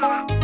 папа